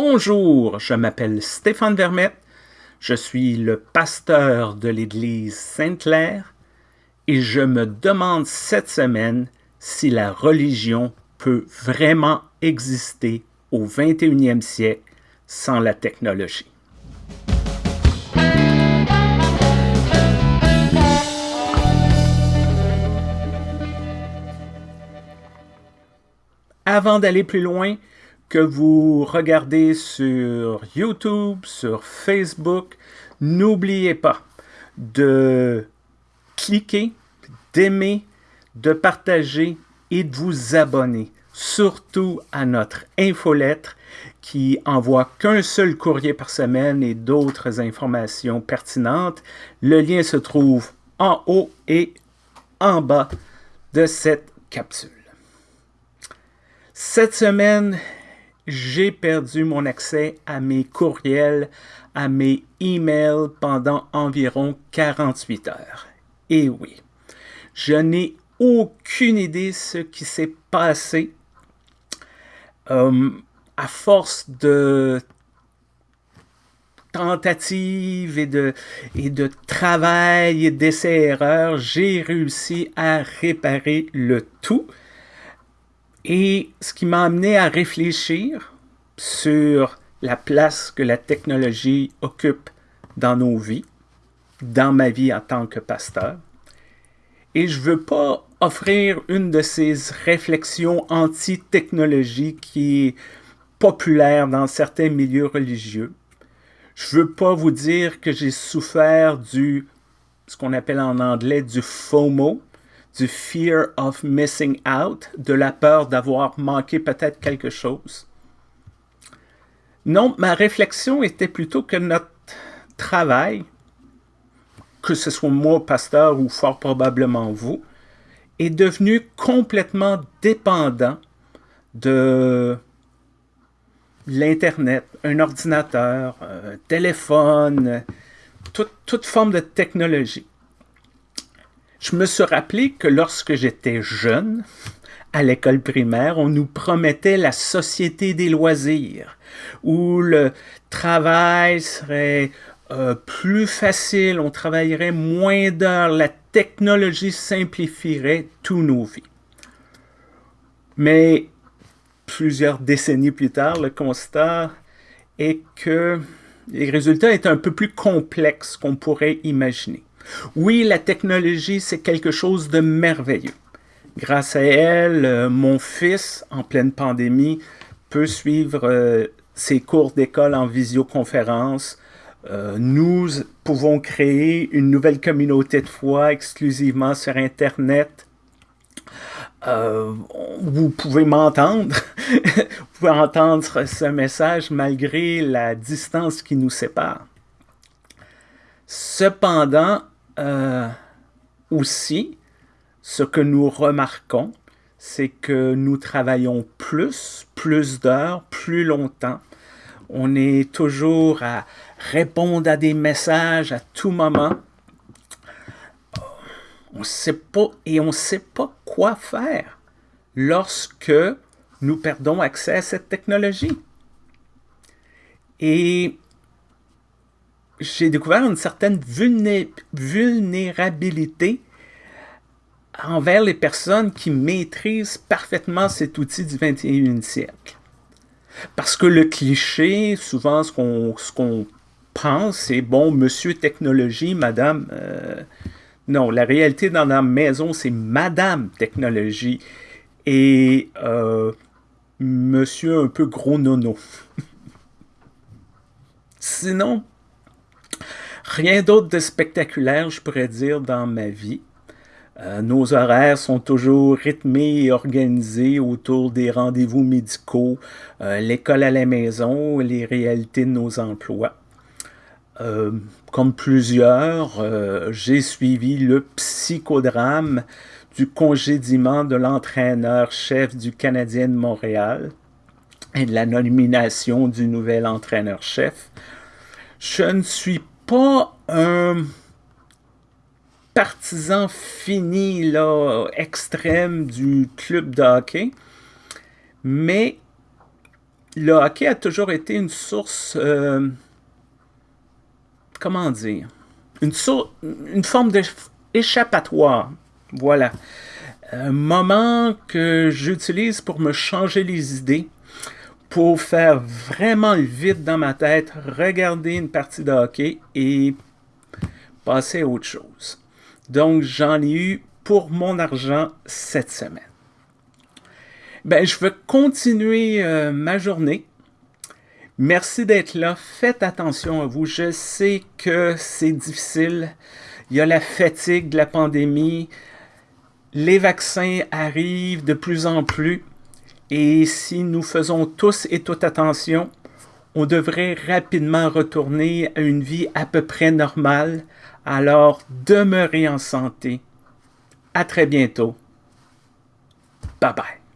Bonjour, je m'appelle Stéphane Vermette, je suis le pasteur de l'Église Sainte-Claire et je me demande cette semaine si la religion peut vraiment exister au 21e siècle sans la technologie. Avant d'aller plus loin, que vous regardez sur YouTube, sur Facebook, n'oubliez pas de cliquer, d'aimer, de partager et de vous abonner, surtout à notre infolettre qui envoie qu'un seul courrier par semaine et d'autres informations pertinentes. Le lien se trouve en haut et en bas de cette capsule. Cette semaine, j'ai perdu mon accès à mes courriels, à mes emails pendant environ 48 heures. Et oui, je n'ai aucune idée ce qui s'est passé. Euh, à force de tentatives et de, et de travail et d'essais-erreurs, j'ai réussi à réparer le tout. Et ce qui m'a amené à réfléchir sur la place que la technologie occupe dans nos vies, dans ma vie en tant que pasteur. Et je ne veux pas offrir une de ces réflexions anti-technologie qui est populaire dans certains milieux religieux. Je ne veux pas vous dire que j'ai souffert du, ce qu'on appelle en anglais, du FOMO, du fear of missing out, de la peur d'avoir manqué peut-être quelque chose. Non, ma réflexion était plutôt que notre travail, que ce soit moi, pasteur, ou fort probablement vous, est devenu complètement dépendant de l'Internet, un ordinateur, un téléphone, toute, toute forme de technologie. Je me suis rappelé que lorsque j'étais jeune, à l'école primaire, on nous promettait la société des loisirs, où le travail serait euh, plus facile, on travaillerait moins d'heures, la technologie simplifierait tous nos vies. Mais plusieurs décennies plus tard, le constat est que les résultats étaient un peu plus complexes qu'on pourrait imaginer. Oui, la technologie, c'est quelque chose de merveilleux. Grâce à elle, euh, mon fils, en pleine pandémie, peut suivre euh, ses cours d'école en visioconférence. Euh, nous pouvons créer une nouvelle communauté de foi exclusivement sur Internet. vous pouvez m'entendre, vous pouvez entendre ce message malgré la distance qui nous sépare. Cependant, euh, aussi, ce que nous remarquons, c'est que nous travaillons plus, plus d'heures, plus longtemps. On est toujours à répondre à des messages à tout moment. On sait pas et on ne sait pas quoi faire lorsque nous perdons accès à cette technologie. Et j'ai découvert une certaine vulnérabilité envers les personnes qui maîtrisent parfaitement cet outil du 21e siècle. Parce que le cliché, souvent ce qu'on pense, c'est bon, monsieur technologie, madame... Euh, non, la réalité dans la maison, c'est madame technologie et euh, monsieur un peu gros nono. Sinon, Rien d'autre de spectaculaire, je pourrais dire, dans ma vie. Euh, nos horaires sont toujours rythmés et organisés autour des rendez-vous médicaux, euh, l'école à la maison, les réalités de nos emplois. Euh, comme plusieurs, j'ai suivi le psychodrame du congédiement de l'entraîneur-chef du Canadien de Montréal et de la nomination du nouvel entraîneur-chef. Je ne suis pas un partisan fini, là, extrême du club de hockey, mais le hockey a toujours été une source, euh, comment dire, une, une forme d'échappatoire. Voilà. Un moment que j'utilise pour me changer les idées, pour faire vraiment le vide dans ma tête, regarder une partie de hockey et passer à autre chose. Donc, j'en ai eu pour mon argent cette semaine. Ben, je veux continuer euh, ma journée. Merci d'être là. Faites attention à vous. Je sais que c'est difficile. Il y a la fatigue de la pandémie. Les vaccins arrivent de plus en plus. Et si nous faisons tous et toutes attention, on devrait rapidement retourner à une vie à peu près normale. Alors, demeurez en santé. À très bientôt. Bye bye.